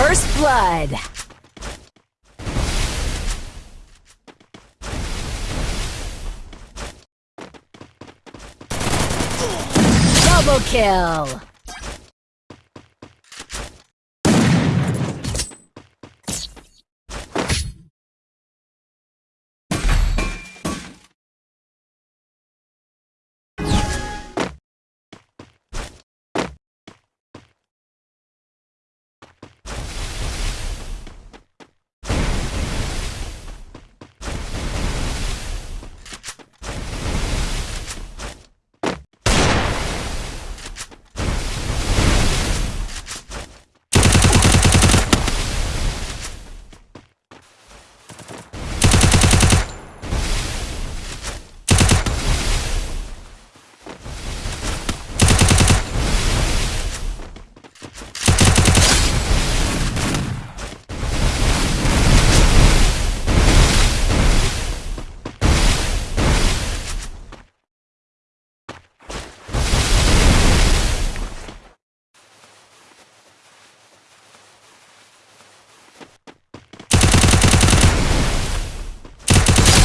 First blood. Double kill.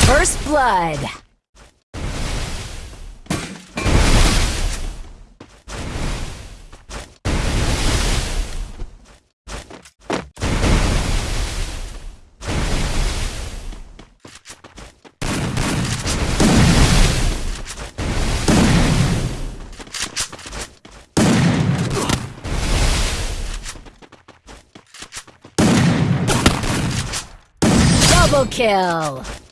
First blood. Double kill.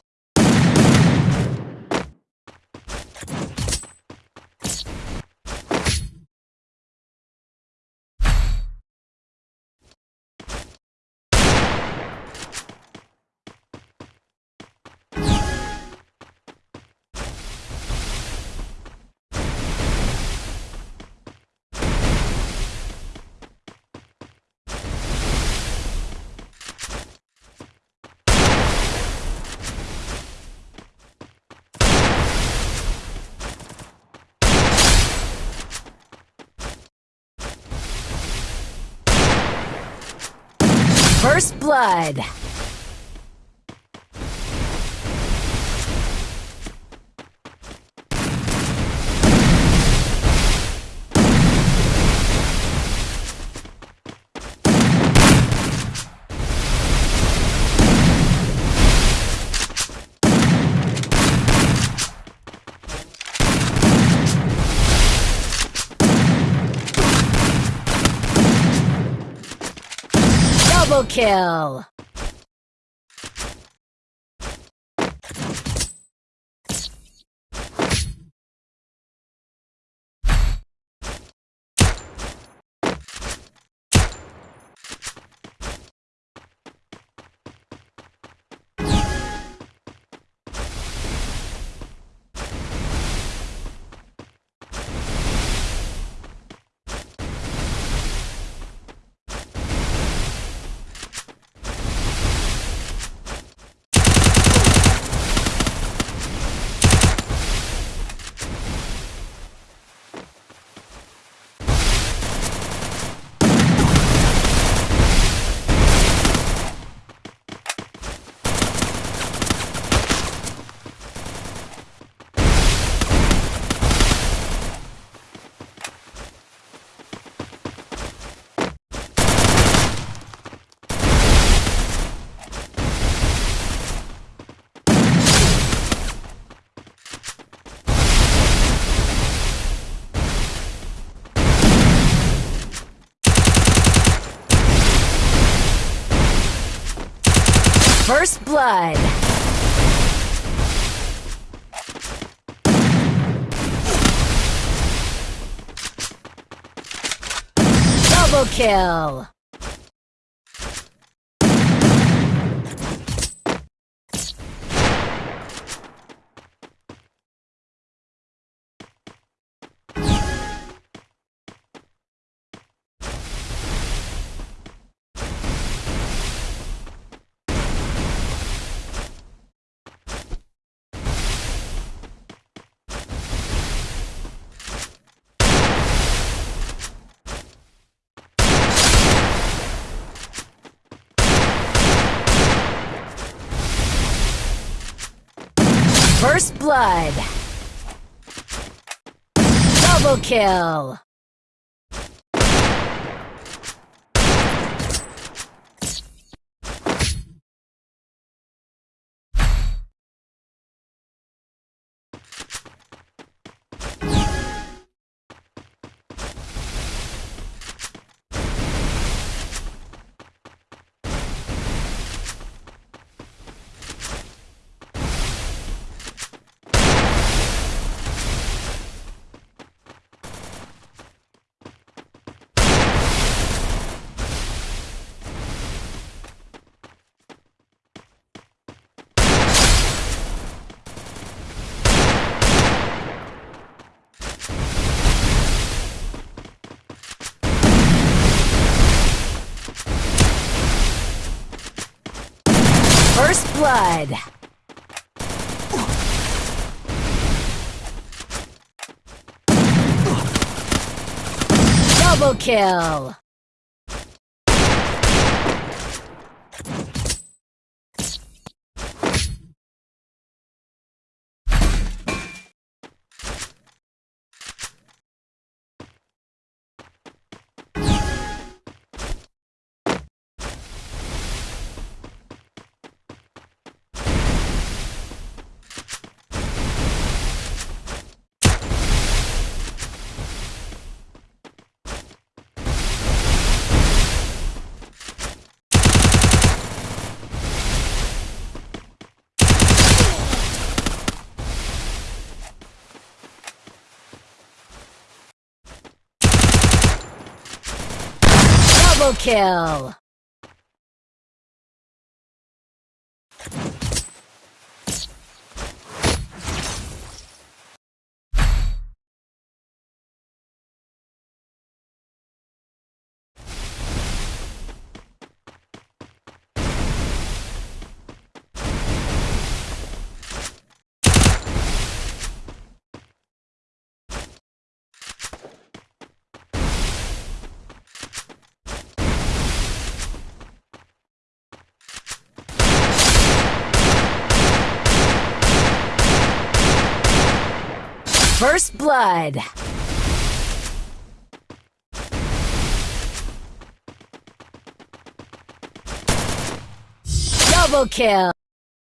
First blood. Double kill. First blood. Double kill. First blood. Double kill. First blood. Double kill. Double kill. First blood. Double kill.